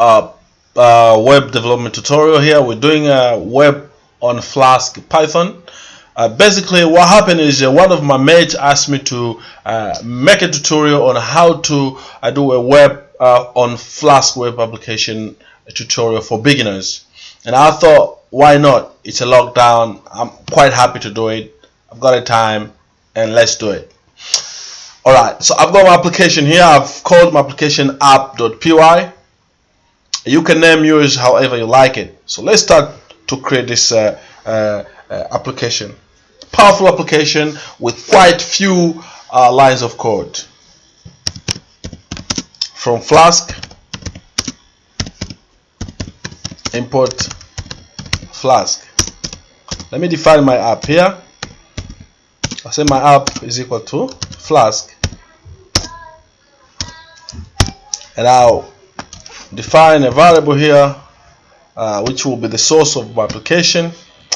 uh, uh, web development tutorial here. We're doing a web on Flask Python. Uh, basically, what happened is uh, one of my mates asked me to make a tutorial on how to do a web on Flask web application tutorial for beginners. And I thought, why not? It's a lockdown. I'm quite happy to do it. I've got a time, and let's do it. All right. So I've got my application here. I've called my application app.py you can name yours however you like it. So let's start to create this uh, uh, uh, application. Powerful application with quite few uh, lines of code. From flask import flask. Let me define my app here. I say my app is equal to flask. And I'll define a variable here uh, which will be the source of my application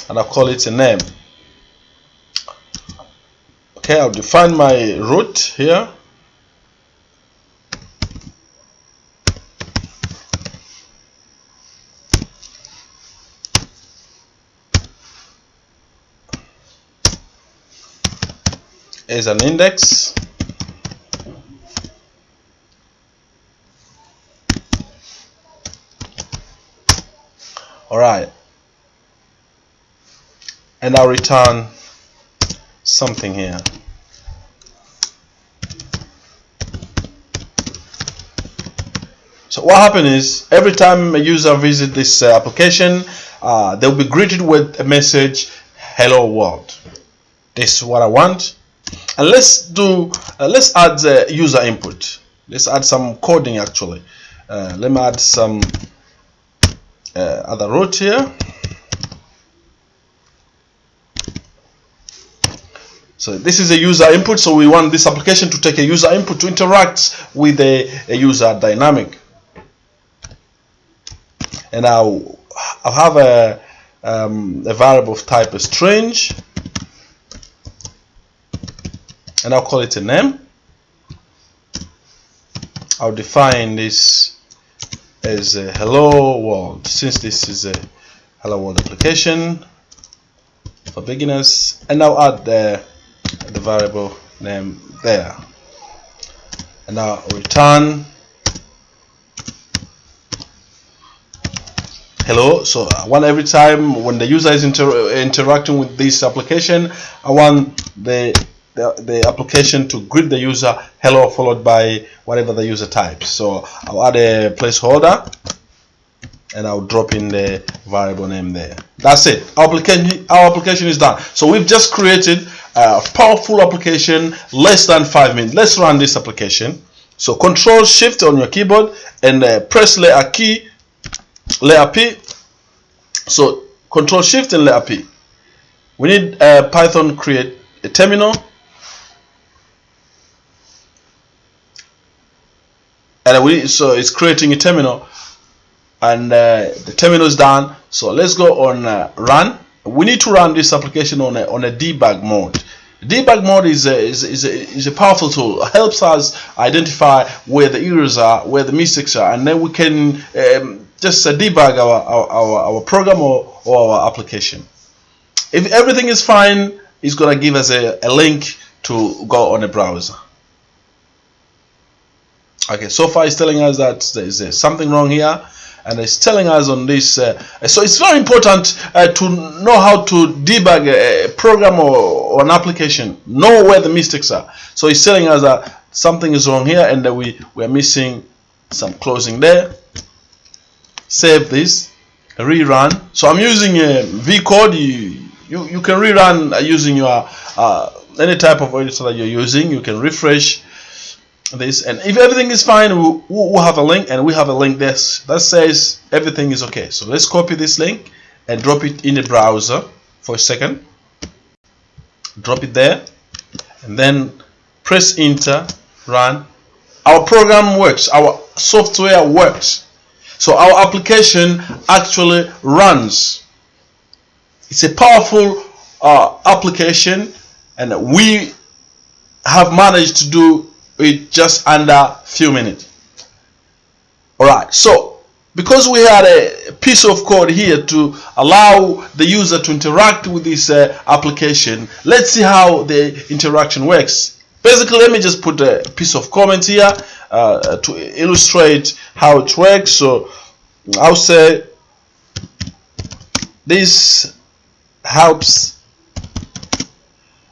and I'll call it a name. Okay I'll define my route here. As an index all right. And I'll return something here. So what happens is every time a user visit this uh, application uh, they'll be greeted with a message hello world. This is what I want. And let's do uh, let's add the user input. Let's add some coding actually. Uh, let me add some uh, other route here. So this is a user input so we want this application to take a user input to interact with a, a user dynamic. And I'll, I'll have a, um, a variable of type string and I'll call it a name. I'll define this as a hello world. Since this is a hello world application for beginners and now add the, the variable name there. And now return. Hello. So I want every time when the user is inter interacting with this application I want the the, the application to greet the user hello followed by whatever the user types. So I'll add a placeholder and I'll drop in the variable name there. That's it. Our application our application is done. So we've just created a powerful application less than five minutes. Let's run this application. So control shift on your keyboard and uh, press layer key layer P. So control shift and layer P. We need uh, Python create a terminal and we so it's creating a terminal. And uh, the terminal is done so let's go on uh, run. We need to run this application on a, on a debug mode. Debug mode is a, is, is, a, is a powerful tool. It helps us identify where the errors are where the mistakes are and then we can um, just uh, debug our, our, our, our program or, or our application. If everything is fine it's gonna give us a, a link to go on a browser okay so far it's telling us that there is uh, something wrong here and it's telling us on this uh, so it's very important uh, to know how to debug a, program or, or, an application. Know where the mistakes are. So it's telling us that something is wrong here and that we we're missing some closing there. Save this. Rerun. So I'm using a V code you you, you can rerun using your uh, any type of editor that you're using. You can refresh this and if everything is fine we'll, we'll have a link and we have a link this that says everything is okay. So let's copy this link and drop it in the browser for a second. Drop it there and then press enter run. Our program works our software works. So our application actually runs. It's a powerful uh, application and we have managed to do it just under few minutes. All right so because we had a piece of code here to allow the user to interact with this uh, application let's see how the interaction works. Basically let me just put a piece of comment here uh, to illustrate how it works. So I'll say this helps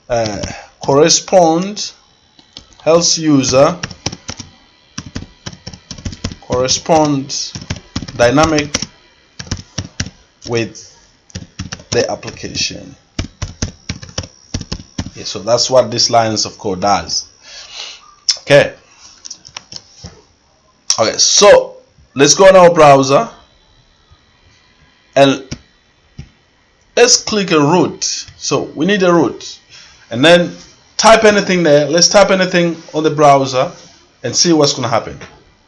uh, correspond helps user corresponds dynamic with the application. Okay, so that's what this lines of code does. Okay. Okay so let's go on our browser and let's click a route so we need a route and then type anything there. Let's type anything on the browser and see what's going to happen.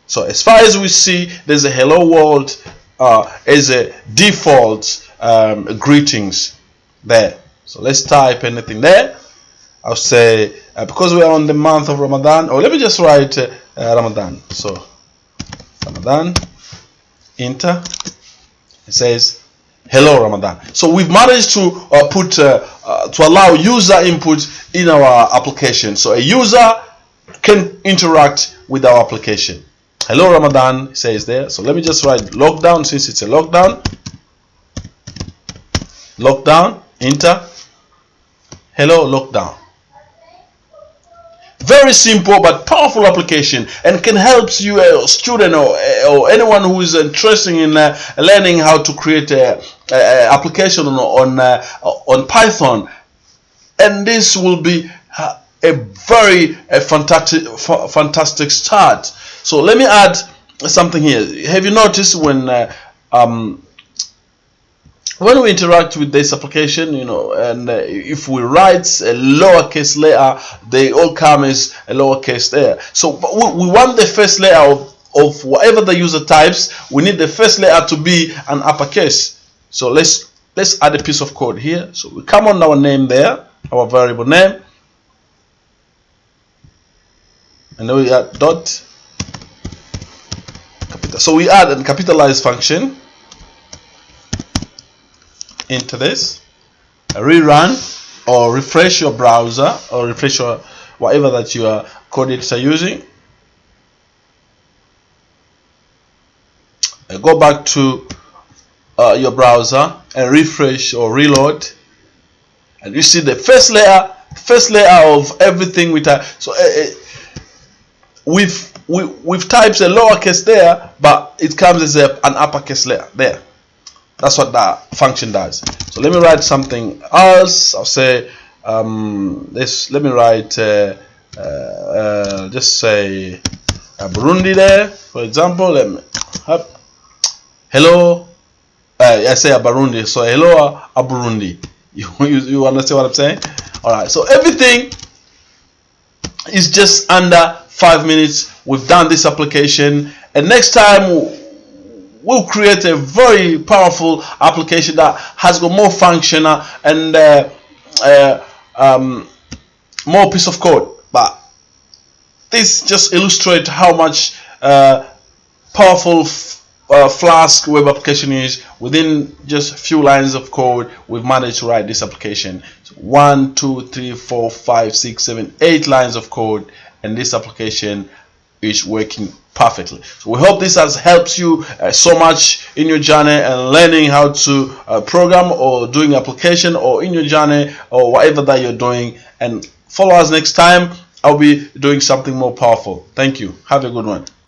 So as far as we see there's a hello world uh, as a default um, greetings there. So let's type anything there. I'll say uh, because we are on the month of Ramadan or let me just write uh, Ramadan. So Ramadan enter. It says hello Ramadan. So we've managed to uh, put uh, uh, to allow user input in our application. So a user can interact with our application. Hello Ramadan says there. So let me just write lockdown since it's a lockdown. Lockdown enter. Hello lockdown. Very simple but powerful application and can help you a student or, or anyone who is interested in uh, learning how to create a, a application on on, uh, on Python. And this will be a very a fantastic fantastic start. So let me add something here. Have you noticed when uh, um, when we interact with this application you know and uh, if we write a lowercase letter they all come as a lowercase there so we, we want the first letter of, of whatever the user types we need the first letter to be an uppercase so let's let's add a piece of code here. So we come on our name there our variable name. And then we add dot capital. So we add a capitalized function into this. Rerun or refresh your browser or refresh your whatever that your code editor using. I go back to uh, your browser and refresh or reload and you see the first layer first layer of everything we type so uh, uh we've we, we've typed a lowercase there but it comes as a, an uppercase layer there that's what that function does. So let me write something else. I'll say um, this. Let me write uh, uh, uh, just say uh, Burundi there, for example. Let me hello. Uh, I say a Burundi. So hello, a Burundi. You, you you understand what I'm saying? All right. So everything is just under five minutes. We've done this application, and next time we'll create a very powerful application that has got more function and uh, uh, um, more piece of code but this just illustrates how much uh, powerful uh, Flask web application is within just a few lines of code we've managed to write this application. So one two three four five six seven eight lines of code and this application is working perfectly. So we hope this has helped you uh, so much in your journey and learning how to uh, program or doing application or in your journey or whatever that you're doing. And follow us next time. I'll be doing something more powerful. Thank you. Have a good one